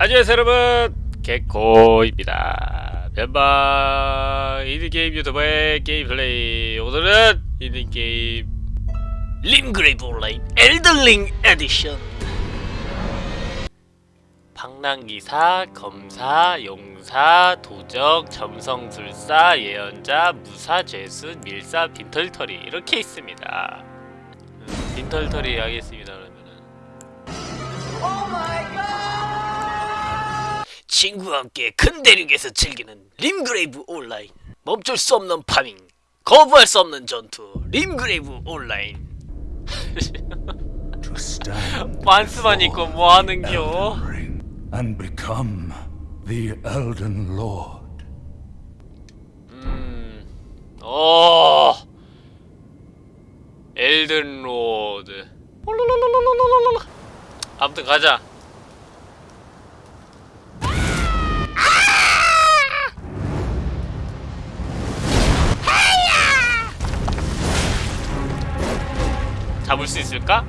안녕하세요 여러분 개코입니다. 변방 인디게임 유튜버의 게임 플레이. 오늘은 인디게임 림그레이브 온라인 엘든링 에디션. 방랑기사, 검사, 용사, 도적, 점성술사, 예언자, 무사, 죄수, 밀사, 빈털터리. 이렇게 있습니다. 음, 빈털터리 하겠습니다 친구와 함께 큰 대륙에서 즐기는 림그레이브 온라인 멈출 수 없는 farming 거부할 수 없는 전투 림그레이브 온라인 만스만 있고 뭐하는겨 and become the Elden Lord. 음, 어, Elden Lord. 아무튼 가자. 잡을 수 있을까?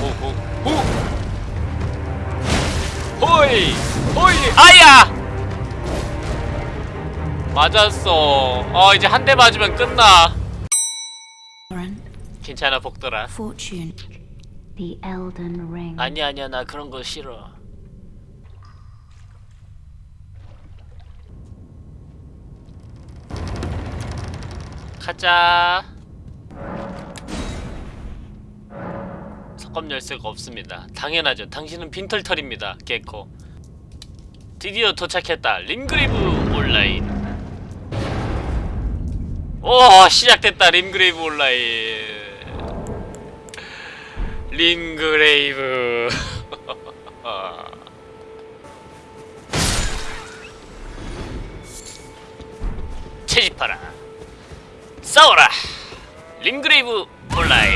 오오오 호이 호이 아야! 맞았어. 어 이제 한 대 맞으면 끝나. 괜찮아 Ring. 아니야 아니야 나 그런 거 싫어 가자 석검 열쇠가 없습니다. 당연하죠. 당신은 빈털털입니다 개코. 드디어 도착했다. 림그레이브 온라인. 오 시작됐다 림그레이브 온라인. 림그레이브. 채집하라 싸워라. 림그레이브 온라인.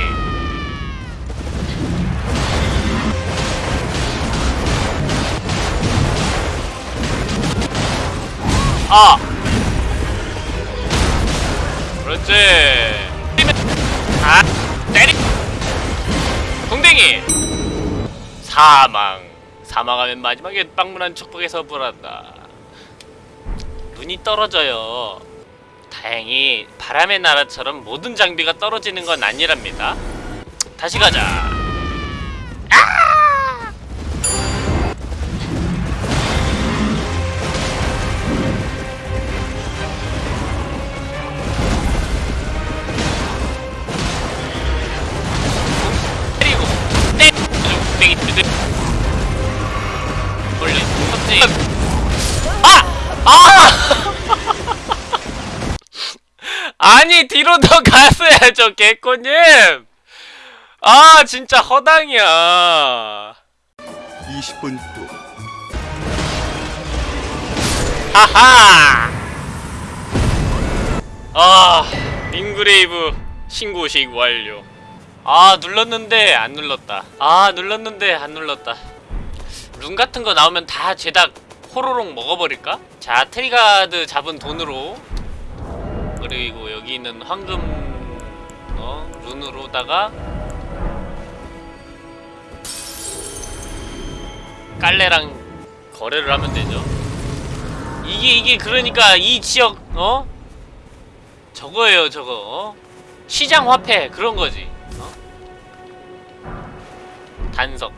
아! 그렇지. 아 때리 궁뎅이! 사망. 사망하면 마지막에 빵문한 축복에서 불한다. 눈이 떨어져요 다행히 바람의 나라처럼 모든 장비가 떨어지는 건 아니랍니다 다시 가자 아! 뒤로 더 갔어야죠 개코님. 아 진짜 허당이야. 20분 후. 하하! 아 림그레이브 신고식 완료. 아 눌렀는데 안 눌렀다. 아 눌렀는데 안 눌렀다. 룬 같은 거 나오면 다 죄다 호로록 먹어버릴까? 자 트리가드 잡은 돈으로 그리고 여기 있는 황금 어 룬으로다가 깔레랑 거래를 하면 되죠 이게 이게 그러니까 이 지역 어 저거예요 저거 어? 시장 화폐 그런 거지 어? 단석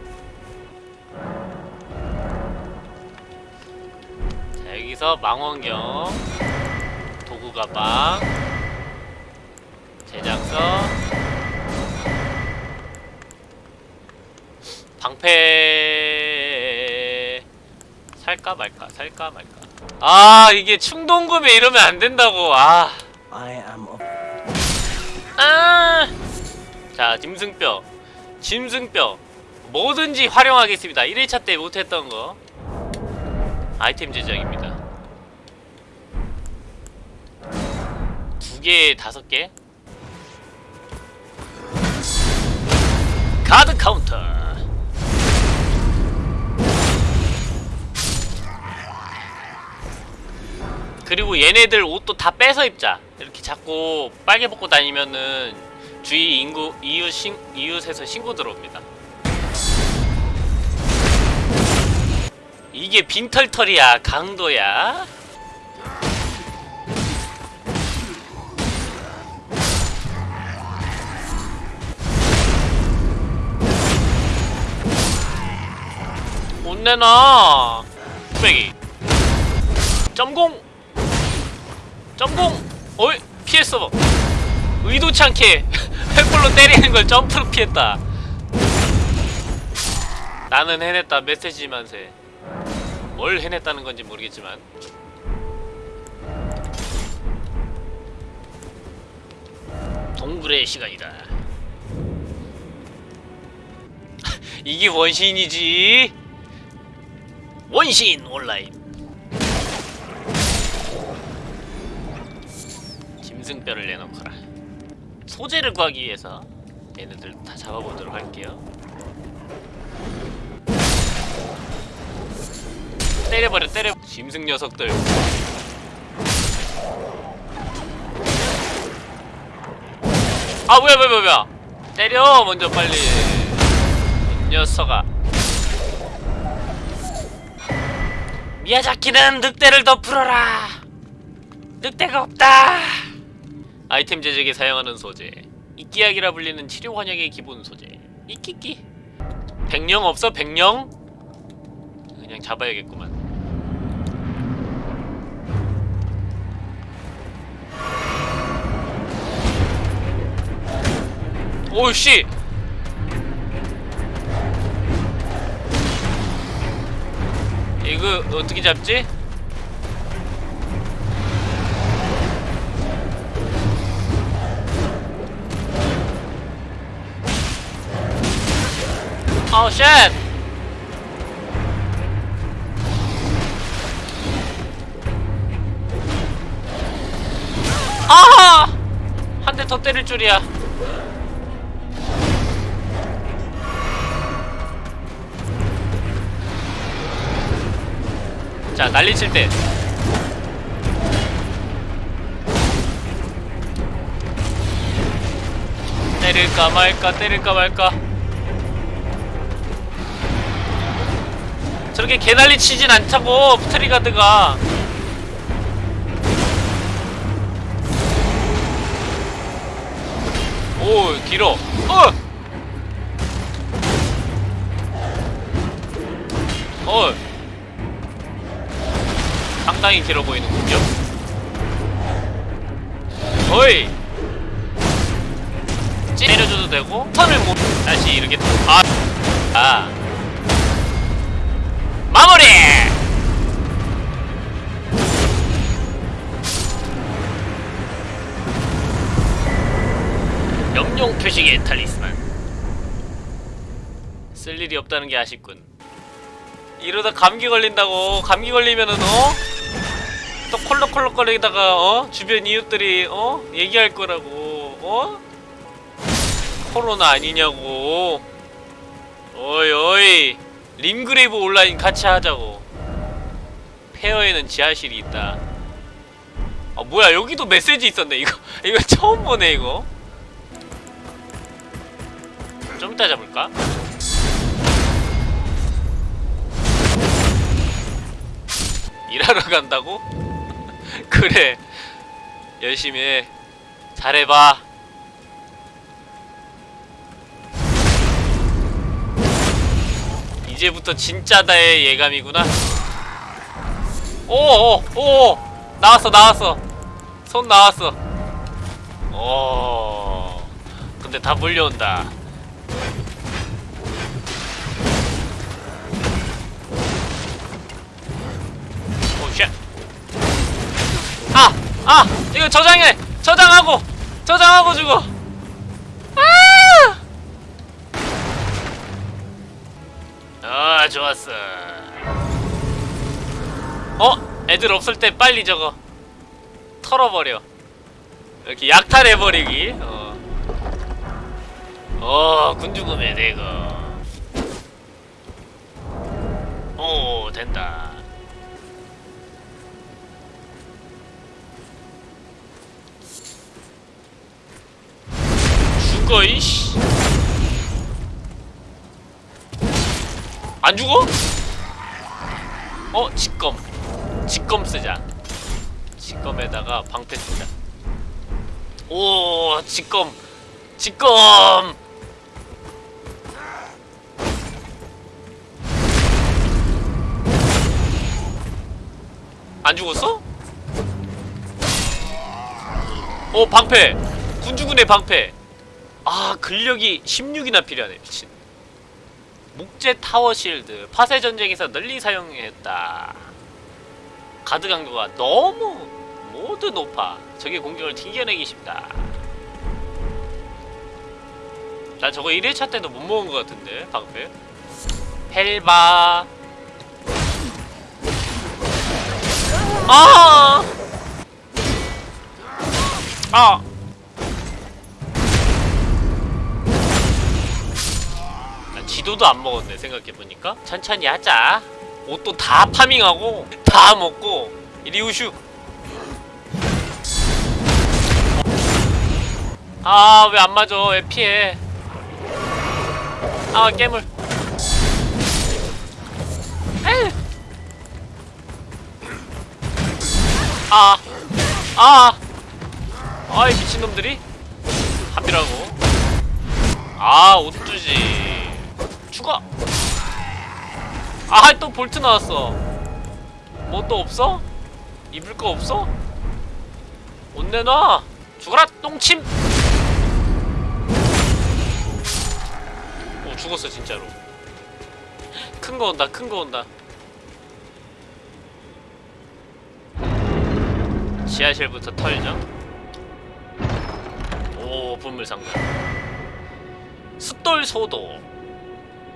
자 여기서 망원경 가방 제작서 방패 살까 말까 살까 말까 아 이게 충동구매 이러면 안 된다고 아 아! 자, 짐승뼈. 짐승뼈. 뭐든지 활용하겠습니다. 1일차 때 못했던 거. 아이템 제작입니다. 두 개, 다섯 개. 가드 카운터. 그리고 얘네들 옷도 다 빼서 입자 이렇게 자꾸 빨개 벗고 다니면은 주위 인구 이웃 신 이웃에서 신고 들어옵니다. 이게 빈털털이야 강도야. 못 내놔. 빼기. 점공. 점공. 어이 피했어. 의도치 않게 횃불로 때리는 걸 점프로 피했다. 나는 해냈다 메시지만세. 뭘 해냈다는 건지 모르겠지만. 동굴의 시간이다. 이게 원신이지. 원신 온라인. 짐승뼈를 내놓거라. 소재를 구하기 위해서 얘네들 다 잡아보도록 할게요. 때려버려 때려. 짐승 녀석들. 아 뭐야 뭐야 뭐야. 때려 먼저 빨리. 이 녀석아. 미야자키는 늑대를 더 풀어라. 늑대가 없다. 아이템 제작에 사용하는 소재. 이끼약이라 불리는 치료 환약의 기본 소재. 이끼끼. 백령 없어 백령? 그냥 잡아야겠구만. 오씨. 이거 어떻게 잡지? 어, 쉣! 아! 한대 더 때릴 줄이야. 자, 난리 칠 때. 때릴까 말까, 때릴까 말까. 저렇게 개난리 치진 않자고 트리가드가 오 길어 어! 어 상당히 길어 보이는군요 어이 찌려줘도 되고 턴을 못 다시 이렇게 아, 아. 마무리! 영용 표식의 탈리스만 쓸 일이 없다는 게 아쉽군 이러다 감기 걸린다고 감기 걸리면은 어? 또 콜록콜록거리다가 어? 주변 이웃들이 어? 얘기할 거라고 어? 코로나 아니냐고 어이 어이 림그레이브 온라인 같이 하자고 페어에는 지하실이 있다 아 뭐야 여기도 메시지 있었네 이거 이거 처음 보네 이거 좀 이따 잡을까? 일하러 간다고? 그래 열심히 해 잘해봐 이제부터 진짜다의 예감이구나. 오오 오 나왔어 나왔어 손 나왔어. 오 근데 다 몰려온다. oh shit. 아! 아! 이거 저장해! 저장하고! 저장하고 주고! 아! 아 좋았어 어? 애들 없을 때 빨리 저거 털어버려 이렇게 약탈해버리기 어, 어 군주금에 대거 오 된다 죽어 이씨. 안 죽어? 어? 직검. 직검 쓰자. 직검에다가 방패 쓰자. 오 직검. 직검! 안 죽었어? 어 방패. 군주군의 방패. 아 근력이 16이나 필요하네 미친. 목재 타워 실드 파세 전쟁에서 널리 사용했다. 가드 강도가 너무 모두 높아. 적의 공격을 튕겨내기 쉽다. 나 저거 1회차 때도 못 먹은 것 같은데 방패. 헬바. 아! 아! 지도도 안 먹었네 생각해보니까. 천천히 하자. 옷도 다 farming하고 다 먹고 리우슈. 아 왜 안 맞아? 왜 피해? 아 깨물. 에이. 아, 아, 아이 미친놈들이. 합이라고. 아, 옷 주지. 죽어. 아, 또 볼트 나왔어. 뭐 또 없어? 입을 거 없어? 옷 내놔. 죽어라, 똥침. 오, 죽었어 진짜로. 큰 거 온다, 큰 거 온다. 지하실부터 털죠. 오 분물상자. 숫돌 소도.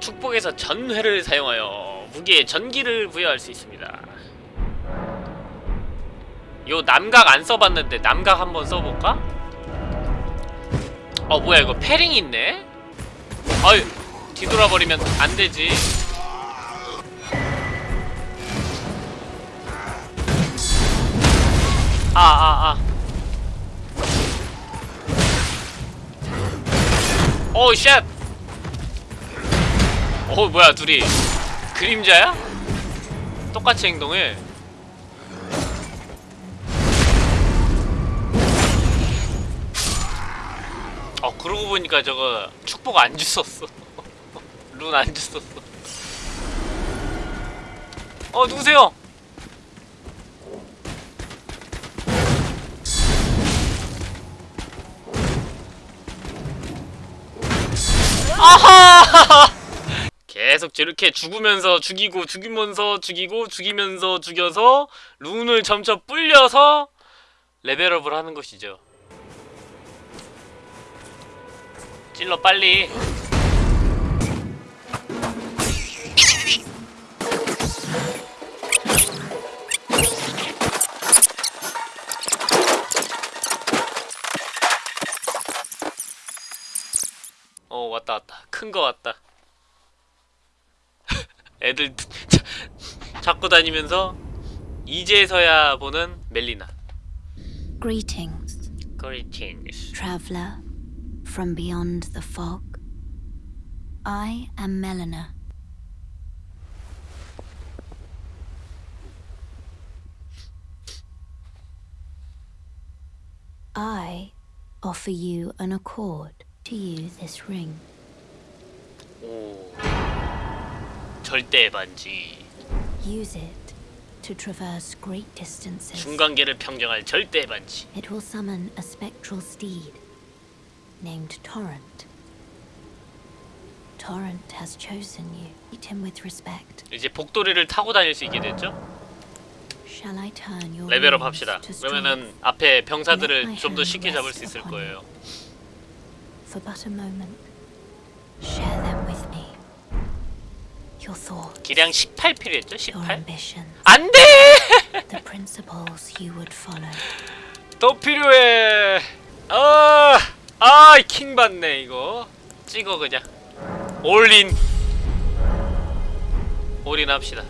축복에서 전회를 사용하여 무기에 전기를 부여할 수 있습니다. 요 남각 안 써봤는데 남각 한번 써볼까? 어 뭐야 이거 패링 있네? 아유 뒤돌아버리면 안 되지. 아, 아, 아. oh, shit! 어, 뭐야, 둘이. 그림자야? 똑같이 행동해. 어, 그러고 보니까 저거 축복 안 주웠어. 룬 안 주웠어. 어, 누구세요? 아하! 계속 저렇게 죽으면서 죽이고 죽이면서 죽이고 죽이면서 죽여서 룬을 점점 불려서 레벨업을 하는 것이죠. 찔러 빨리. 어 왔다 왔다 큰 거 왔다 애들 자- 잡고 다니면서 이제서야 보는 멜리나 Greetings, Greetings traveler from beyond the fog. I am Melina. I offer you an accord to use this ring. 오 절대 반지 Use it to traverse great distances. 중간계를 평정할 절대 반지 It will summon a spectral steed named Torrent. Torrent has chosen you. Treat him with respect. 이제 복도리를 타고 다닐 수 있게 됐죠? Shall I turn your 레벨업 합시다 그러면은 앞에 병사들을 좀 더 쉽게 잡을 수 있을 거예요 for but a moment? Share them 기량 18 필요했죠? your 18? ambitions, 안돼! the principles you would follow. 더 필요해. 아, 아, 킹 받네 이거. 찍어 그냥. 올인. 올인 합시다.